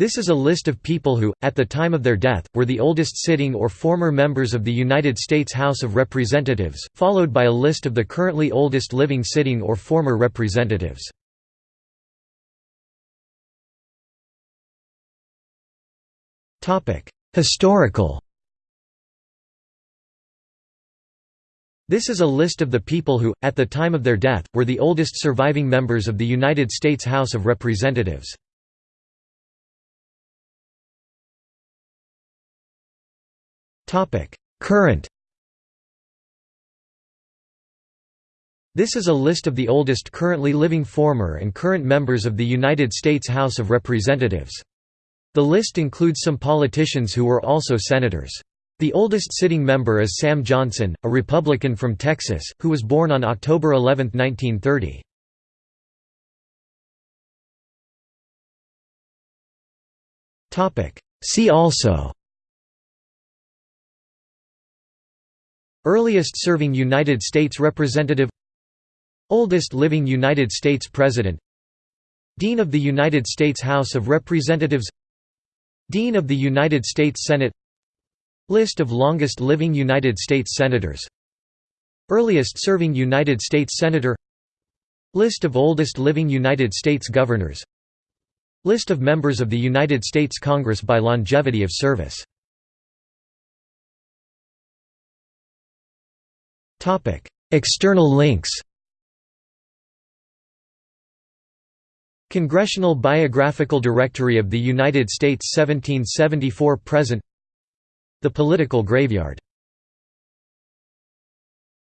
This is a list of people who, at the time of their death, were the oldest sitting or former members of the United States House of Representatives, followed by a list of the currently oldest living sitting or former representatives. Historical This is a list of the people who, at the time of their death, were the oldest surviving members of the United States House of Representatives. Current This is a list of the oldest currently living former and current members of the United States House of Representatives. The list includes some politicians who were also senators. The oldest sitting member is Sam Johnson, a Republican from Texas, who was born on October 11, 1930. See also Earliest serving United States Representative Oldest living United States President Dean of the United States House of Representatives Dean of the United States Senate List of longest living United States Senators Earliest serving United States Senator List of oldest living United States Governors List of members of the United States Congress by longevity of service External links Congressional Biographical Directory of the United States 1774–present The Political Graveyard